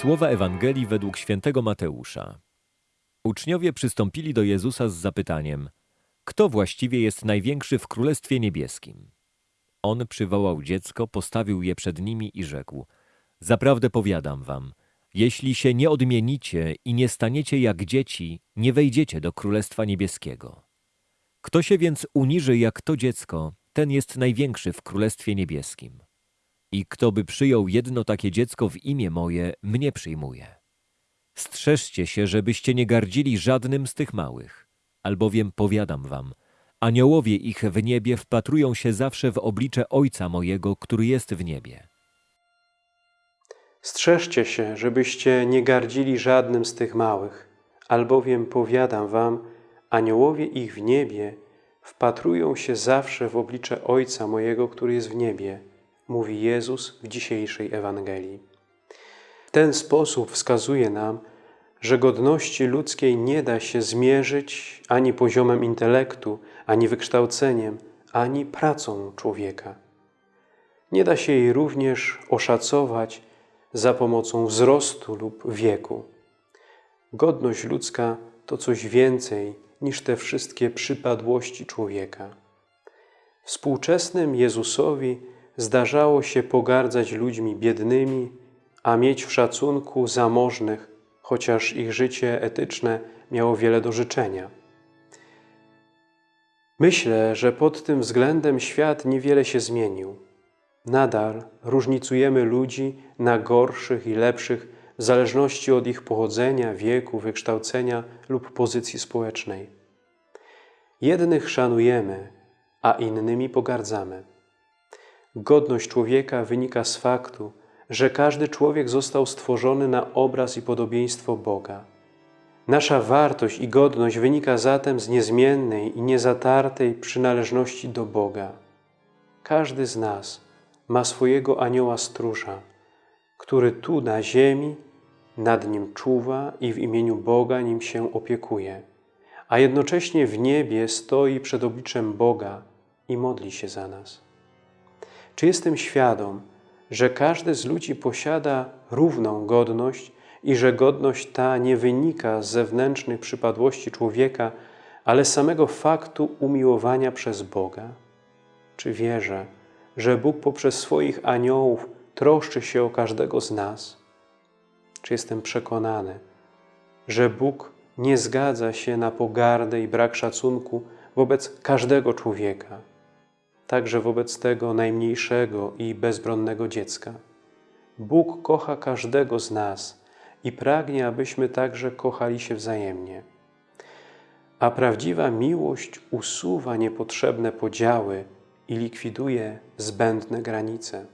Słowa Ewangelii według świętego Mateusza. Uczniowie przystąpili do Jezusa z zapytaniem: Kto właściwie jest największy w Królestwie Niebieskim? On przywołał dziecko, postawił je przed nimi i rzekł: Zaprawdę powiadam wam, jeśli się nie odmienicie i nie staniecie jak dzieci, nie wejdziecie do Królestwa Niebieskiego. Kto się więc uniży jak to dziecko, ten jest największy w Królestwie Niebieskim. I kto by przyjął jedno takie dziecko w imię moje, mnie przyjmuje. Strzeżcie się, żebyście nie gardzili żadnym z tych małych, albowiem powiadam wam, aniołowie ich w niebie wpatrują się zawsze w oblicze Ojca mojego, który jest w niebie. Strzeżcie się, żebyście nie gardzili żadnym z tych małych, albowiem powiadam wam, aniołowie ich w niebie wpatrują się zawsze w oblicze Ojca mojego, który jest w niebie, mówi Jezus w dzisiejszej Ewangelii. W ten sposób wskazuje nam, że godności ludzkiej nie da się zmierzyć ani poziomem intelektu, ani wykształceniem, ani pracą człowieka. Nie da się jej również oszacować za pomocą wzrostu lub wieku. Godność ludzka to coś więcej niż te wszystkie przypadłości człowieka. Współczesnym Jezusowi zdarzało się pogardzać ludźmi biednymi, a mieć w szacunku zamożnych, chociaż ich życie etyczne miało wiele do życzenia. Myślę, że pod tym względem świat niewiele się zmienił. Nadal różnicujemy ludzi na gorszych i lepszych w zależności od ich pochodzenia, wieku, wykształcenia lub pozycji społecznej. Jednych szanujemy, a innymi pogardzamy. Godność człowieka wynika z faktu, że każdy człowiek został stworzony na obraz i podobieństwo Boga. Nasza wartość i godność wynika zatem z niezmiennej i niezatartej przynależności do Boga. Każdy z nas ma swojego anioła stróża, który tu na ziemi nad nim czuwa i w imieniu Boga nim się opiekuje, a jednocześnie w niebie stoi przed obliczem Boga i modli się za nas. Czy jestem świadom, że każdy z ludzi posiada równą godność i że godność ta nie wynika z zewnętrznych przypadłości człowieka, ale samego faktu umiłowania przez Boga? Czy wierzę, że Bóg poprzez swoich aniołów troszczy się o każdego z nas? Czy jestem przekonany, że Bóg nie zgadza się na pogardę i brak szacunku wobec każdego człowieka, także wobec tego najmniejszego i bezbronnego dziecka? Bóg kocha każdego z nas i pragnie, abyśmy także kochali się wzajemnie. A prawdziwa miłość usuwa niepotrzebne podziały i likwiduje zbędne granice.